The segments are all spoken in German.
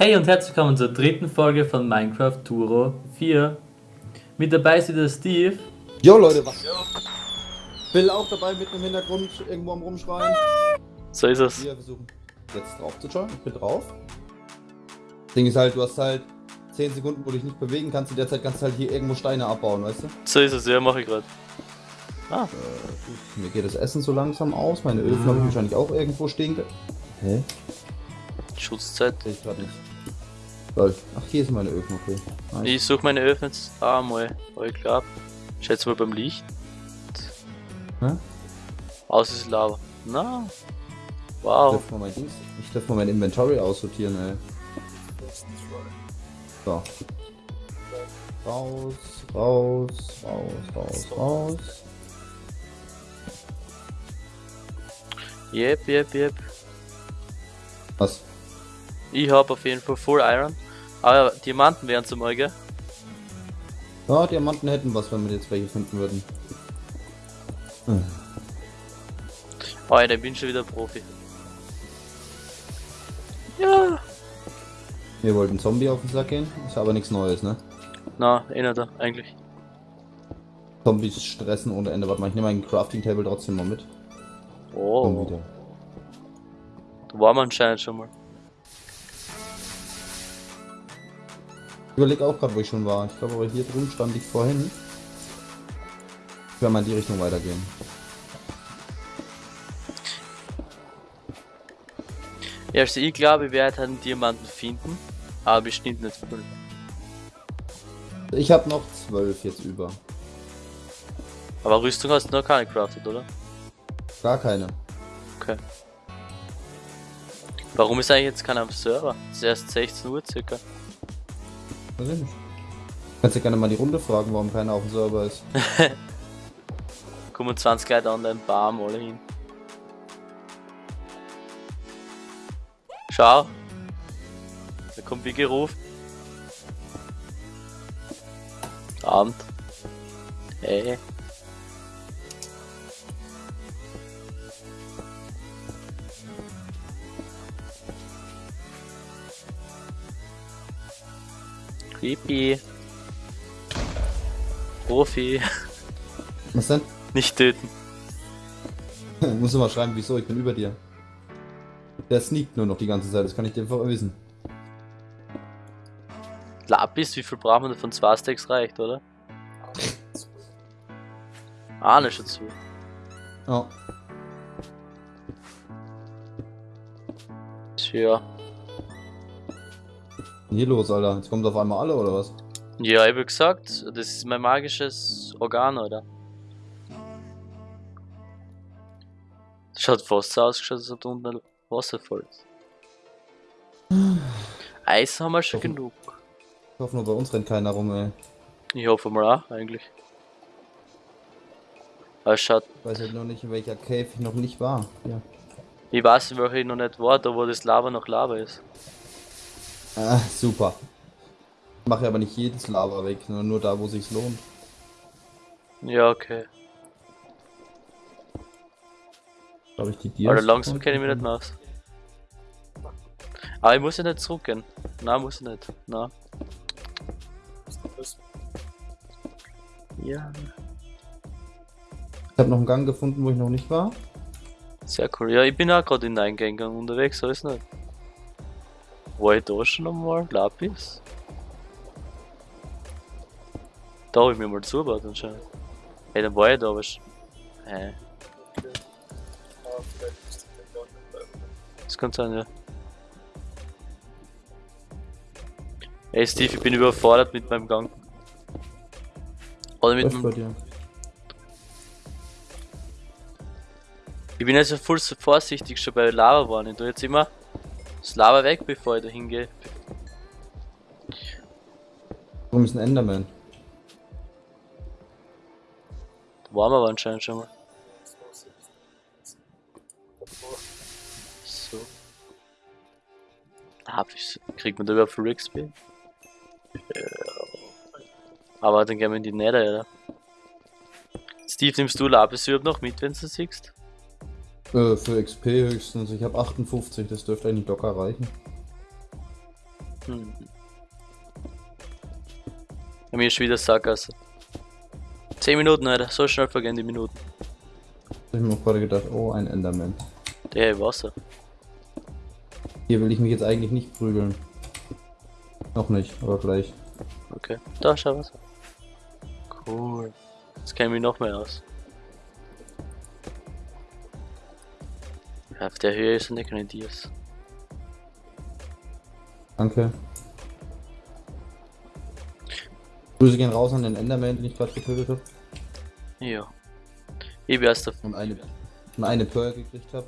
Hey und herzlich willkommen zur dritten Folge von Minecraft Turo 4. Mit dabei ist wieder Steve. Jo Leute, was? Bill auch dabei mit im Hintergrund irgendwo am Rumschreien. So ist es. Wir versuchen jetzt drauf zu schauen. Ich bin drauf. Ding ist halt, du hast halt 10 Sekunden, wo du dich nicht bewegen kannst. In der Zeit kannst du halt hier irgendwo Steine abbauen, weißt du? So ist es, ja, mache ich gerade. Ah. Äh, mir geht das Essen so langsam aus. Meine Öfen ah. habe ich wahrscheinlich auch irgendwo stehen. Hä? Schutzzeit. Ich gerade nicht. Lol. Ach, hier sind meine Öfen, okay. Nice. Ich suche meine Öfen ah, mal. Ich glaube. Schätze mal beim Licht. Hä? Aus ist Lava. Na. Wow. Ich darf mal mein, ich darf mal mein Inventory aussortieren, ey. So. Raus, raus, raus, raus, raus. Yep, yep, yep. Was? Ich hab auf jeden Fall Full Iron. Aber Diamanten wären zum Euge. Ja, Diamanten hätten was, wenn wir jetzt welche finden würden. Hm. Oh, ich bin schon wieder Profi. Ja. Wir wollten Zombie auf den Sack gehen, ist aber nichts Neues, ne? Na, eh nicht da, eigentlich. Zombies stressen ohne Ende. Warte mal, ich nehme meinen Crafting Table trotzdem mal mit. Oh. Da war man anscheinend schon mal. Überlege auch gerade, wo ich schon war. Ich glaube aber hier drüben stand ich vorhin. Ich werde mal in die Richtung weitergehen. Ja, also ich glaube, ich werde einen Diamanten finden, aber bestimmt nicht voll. Ich habe noch zwölf jetzt über. Aber Rüstung hast du noch keine crafted, oder? Gar keine. Okay. Warum ist eigentlich jetzt keiner am Server? Es ist erst 16 Uhr circa. Weiß ich nicht. Kannst du gerne mal die Runde fragen, warum keiner auf dem Server ist. Kommen 20 Leute an deinen Barm alle hin. Schau. Da kommt wie gerufen. Abend. Hey. Creepy. Profi. Was denn? Nicht töten. Muss du mal schreiben, wieso, ich bin über dir. Der sneakt nur noch die ganze Zeit, das kann ich dir einfach wissen. Lapis, wie viel braucht man davon? Zwei Stacks reicht, oder? Ahne schon zu. Ja. Tja. Hier los, Alter. Jetzt kommt auf einmal alle, oder was? Ja, ich hab gesagt, das ist mein magisches Organ, oder? Schaut fast so aus, als ob da unten Wasser voll ist. Eis haben wir schon Hoffen, genug. Ich hoffe nur, bei uns rennt keiner rum, ey. Ich hoffe mal auch, eigentlich. Aber schaut. Ich weiß halt noch nicht, in welcher Cave ich noch nicht war. Ja. Ich weiß, in welcher ich noch nicht war, da wo das Lava noch Lava ist. Ah, super. Ich mache aber nicht jedes Lava weg, sondern nur da, wo sich's lohnt. Ja, okay. Glaube ich die Dias. Aber langsam kenne ich mich nicht mehr aus. Aber ich muss ja nicht zurückgehen. Nein, muss ich nicht. Nein. Ja. Ich habe noch einen Gang gefunden, wo ich noch nicht war. Sehr cool. Ja, ich bin auch gerade in den Eingang unterwegs, so ist nicht. War ich da schon einmal? Lapis? Da habe ich mir mal zugebaut anscheinend. Hey, dann war ich da, aber... Hä? Das kann sein, ja. Hey Steve, ich bin überfordert mit meinem Gang. Oder mit meinem... Ich bin also voll so vorsichtig schon bei Lava waren. Ich tue jetzt immer das Lava weg, bevor ich da hingehe. Warum ist ein Enderman? Da waren wir aber anscheinend schon mal. So. Ah, kriegt man da überhaupt für? Ja. Aber dann gehen wir in die Nether, oder? Steve, nimmst du Lapis überhaupt noch mit, wenn du siehst? Äh, für XP höchstens. Ich habe 58, das dürfte eigentlich locker reichen. Hm. Bei mir ist schon wieder Sackgasse. 10 Minuten, Alter. So schnell vergehen die Minuten. Ich hab mir gerade gedacht, oh, ein Enderman. Der Wasser. Hier will ich mich jetzt eigentlich nicht prügeln. Noch nicht, aber vielleicht. Okay. Da, schau was. Cool. Jetzt kenne ich mich noch mehr aus. Auf der Höhe ist nicht keine Dias. Danke. Grüße gehen raus an den Enderman, den ich gerade getötet habe. Ja. Ich bin erst auf. Und eine, und eine Pearl gekriegt habe.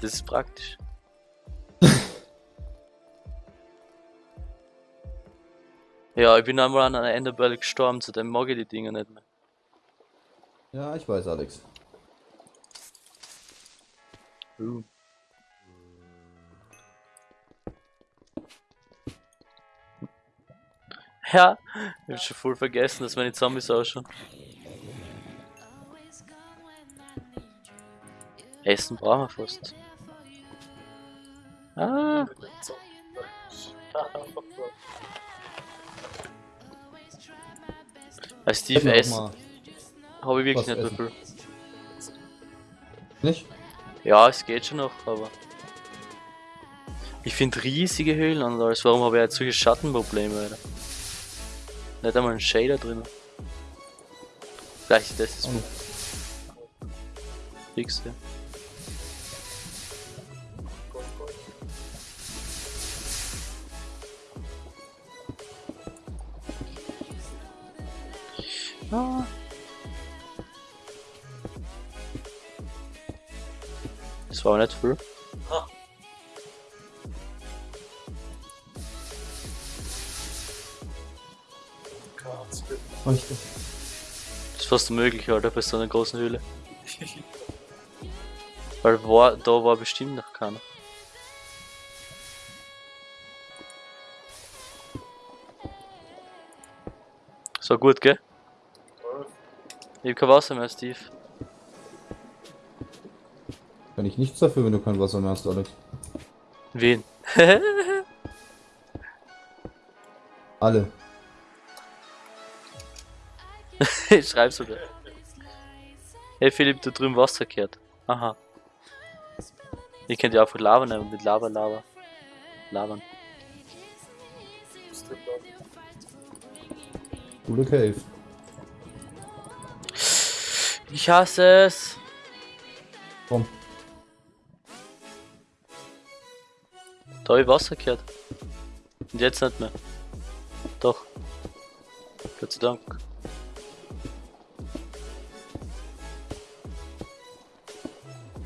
das ist praktisch. ja, ich bin einmal an einer Enderbell gestorben, zu dem mag ich die Dinger nicht mehr. Ja, ich weiß, Alex. Uh. Ja, ich hab schon voll vergessen, dass meine Zombies ausschauen. Essen brauchen wir fast. Ah. Als Steve Essen habe ich wirklich nicht viel. Nicht? Ja, es geht schon noch, aber. Ich finde riesige Höhlen und alles. Warum habe ich jetzt solche Schattenprobleme, Alter? Nicht einmal ein Shader drin. Vielleicht ist das das Oh. Fix, ja. Ah. Das war auch nicht viel. Richtig. Das ist fast unmöglich, Alter, bei so einer großen Höhle. Weil war, da war bestimmt noch keiner. So gut, gell? Ich hab kein Wasser mehr, Steve. Kann ich nichts dafür, wenn du kein Wasser mehr hast, Alex. Wen? Alle. ich schreib sogar. Hey Philipp, da drüben Wasser kehrt. Aha. Ich könnte ja einfach Lava nehmen, mit Lava, Lava. Labern. Coole Cave. Ich hasse es. Komm. Da hab ich Wasser gehört. Und jetzt nicht mehr. Doch. Gott sei Dank.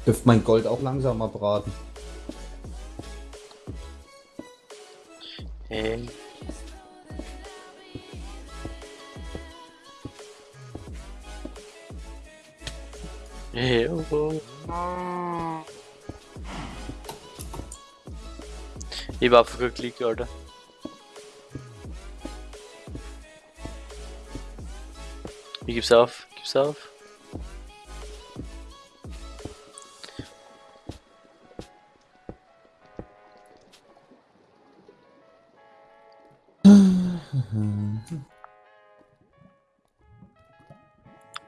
Dürft mein Gold auch langsamer braten. Hey. Hey, oh, Ich war einfach geklickt, Alter. Ich gib's auf, gib's auf.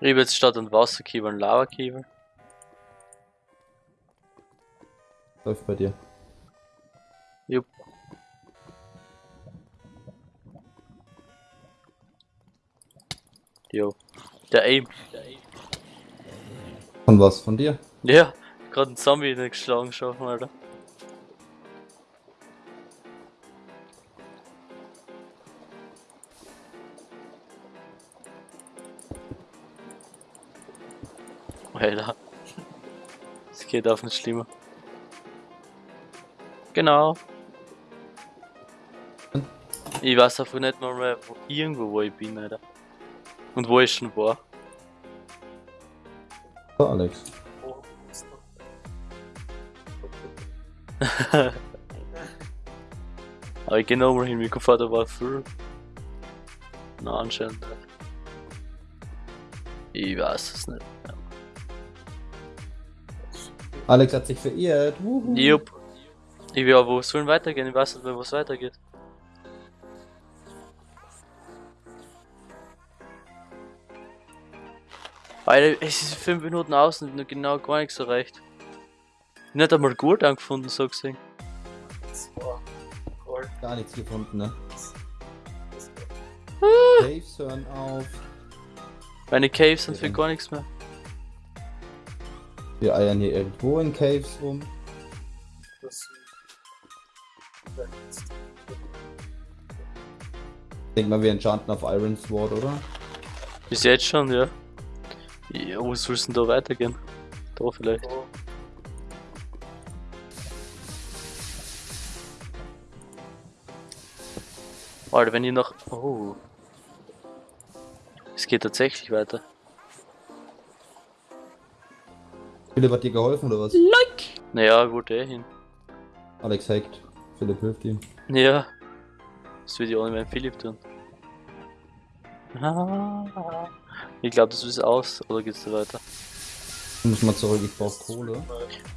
Ich habe jetzt statt ein Wasserkieber ein Lavakieber. Läuft bei dir. Jo. Der Aim. Von was? Von dir? Ja, gerade ein Zombie nicht geschlagen schaffen, Alter. Alter. Es geht auf nicht schlimmer. Genau. Ich weiß einfach nicht mal mehr, wo, irgendwo wo ich bin, Alter. Und wo ich schon war. So, Alex. Aber ich geh nochmal hin, gefährt da war viel. Na, anscheinend. Ich weiß es nicht. Alex hat sich verirrt. Jupp. Ich will aber, wo sollen weitergehen? Ich weiß nicht mehr, wo es weitergeht. Alter, es ist 5 Minuten aus und noch genau gar nichts erreicht. Nicht einmal gut angefunden, so gesehen. War cool. Gar nichts gefunden, ne? War- Caves hören auf. Meine Caves sind für gar nichts mehr. Wir eiern hier irgendwo in Caves rum. das- Ja, jetzt- Denk mal, wir enchanten auf Iron Sword, oder? Bis jetzt schon, ja. Ja, wo soll es denn da weitergehen? Da vielleicht. so. Alter, wenn ihr noch. Oh. Es geht tatsächlich weiter. Philipp hat dir geholfen, oder was? Naja, wo der hin? Alex hackt. Philipp hilft ihm. Ja. Das würde ich auch nicht mehr Philipp tun. Ah. Ich glaube, das ist aus. Oder geht's da weiter? Ich muss mal zurück, ich brauch Kohle.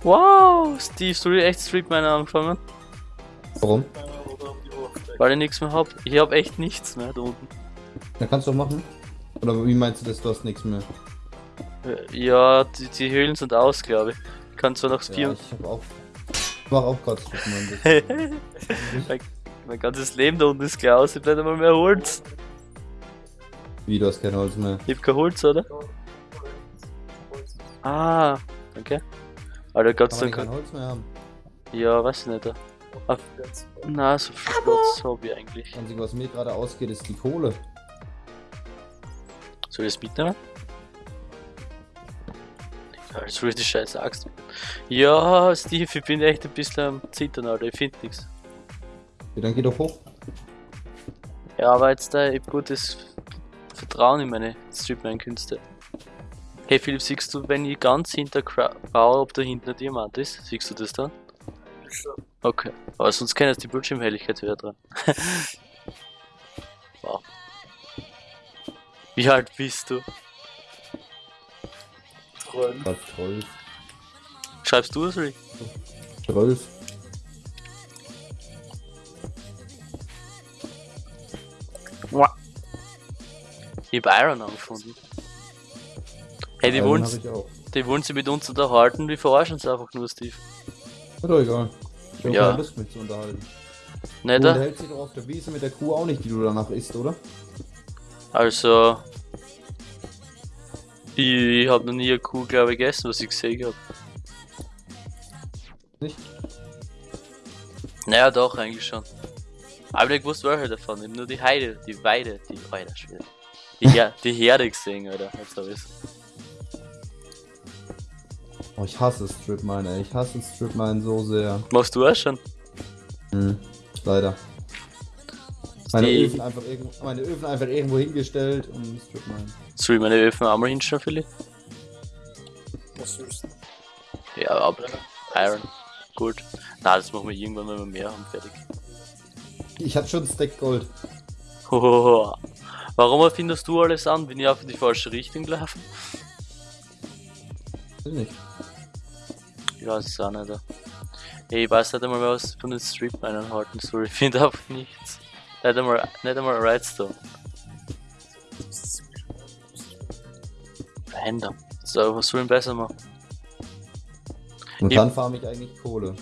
Wow! Steve, soll ich echt Street Miner anfangen? Warum? Weil ich nichts mehr hab. Ich hab echt nichts mehr da unten. Ja, kannst du doch machen. Oder wie meinst du das, du hast nichts mehr? Äh, Ja, die, die Höhlen sind aus, glaube ich. Ich kann zwar noch Ja, vier. ich hab auch. Ich mach auch gerade Stripmine. mein, mein ganzes Leben da unten ist gleich aus. Ich nicht einmal mehr Holz. Wie, du hast kein Holz mehr. Ich hab kein Holz, oder? Ah, okay. Alter, Gott Kann sei man kein Dank. Holz mehr haben. Ja, weiß ich nicht. Ah, na, so viel Platz hab ich eigentlich. Das Einzige, was mir gerade ausgeht, ist die Kohle. Soll ich das mitnehmen? Will ich die scheiß Axt. mitnehmen. Ja, Steve, ich bin echt ein bisschen am Zittern, Alter. Ich find nix. Ja, dann geh doch hoch. Ja, aber jetzt da, ich hab gutes Vertrauen in meine Stripline-Künste. Hey Philipp, siehst du, wenn ich ganz hinter baue, ob da hinten ein Diamant ist? Siehst du das dann? Okay. Aber sonst kann jetzt die Bildschirmhelligkeit wieder dran. wow. Wie alt bist du? 12. Schreibst du das oder ich? Ich hab Iron angefunden. Hey, die wollen, die wollen sie mit uns unterhalten, die verarschen sie einfach nur, Steve. Ist doch egal. Ich hab Ja. keine Lust, mich zu unterhalten. Du Nicht? da? unterhältst dich doch auf der Wiese mit der Kuh auch nicht, die du danach isst, oder? Also. Ich hab noch nie eine Kuh, glaube ich, gegessen, was ich gesehen hab. Nicht? Naja, doch, eigentlich schon. Aber ich wusste welche davon. Hab nur die Heide, die Weide, die. Alter, Schwede. Die, Her die Herde gesehen, Alter. Jetzt hab ich's. Oh, ich hasse Stripmine, ey. Ich hasse Stripmine so sehr. Machst du auch schon? Hm. Leider. Meine Die- Öfen, einfach irgendwo, meine Öfen einfach irgendwo hingestellt und Stripmine. Soll ich meine Öfen einmal hinstellen, Philipp? Was sollst du? Ja, aber. Iron. Gut. Na, das machen wir irgendwann, wenn wir mehr haben, fertig. Ich hatte schon Stack Gold. Hohoho. Warum erfindest du alles an? Bin ich auf die falsche Richtung gelaufen? Weiß nicht. Ich weiß es auch nicht. Ey, ich weiß nicht einmal, was von den Stripminern halten soll. Ich finde einfach nichts. Nicht einmal, nicht einmal Redstone. Random. So, was soll ich besser machen? Und Ich- dann farme ich eigentlich Kohle.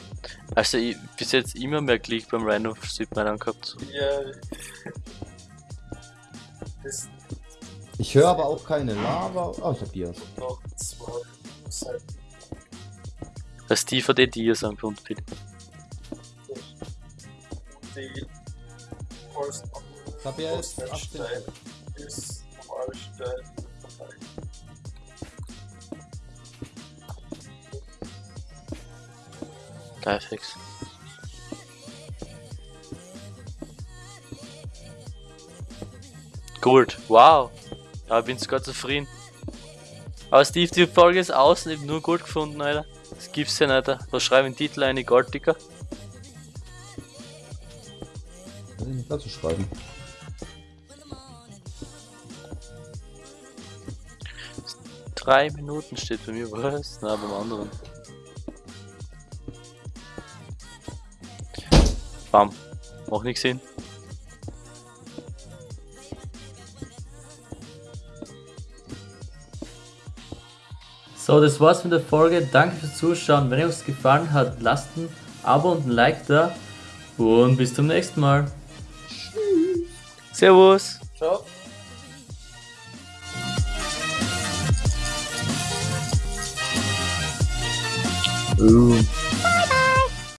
Also, ich bis jetzt immer mehr Klick beim Random Stripminern gehabt. Ja. Das Ich höre aber auch keine Lava. Oh, ich hab Dias. noch zwei Seiten. Das Steve hat eh Dias angefunden, bitte. Die Ich hab ja jetzt 18 Stein ist Stein. Geil, Gut, wow. Da bin ich Gott zufrieden. Aber Steve, die Folge ist außen, ich hab nur gut gefunden, Alter. Das gibt's ja nicht. Da schreibe ich den Titel eine Golddicker. Kann ich nicht dazu schreiben. Drei Minuten steht bei mir, was? Na, beim anderen. Bam. Macht nichts Sinn. So, das war's mit der Folge. Danke fürs Zuschauen. Wenn euch gefallen hat, lasst ein Abo und ein Like da. Und bis zum nächsten Mal. Servus. Ciao. Uh.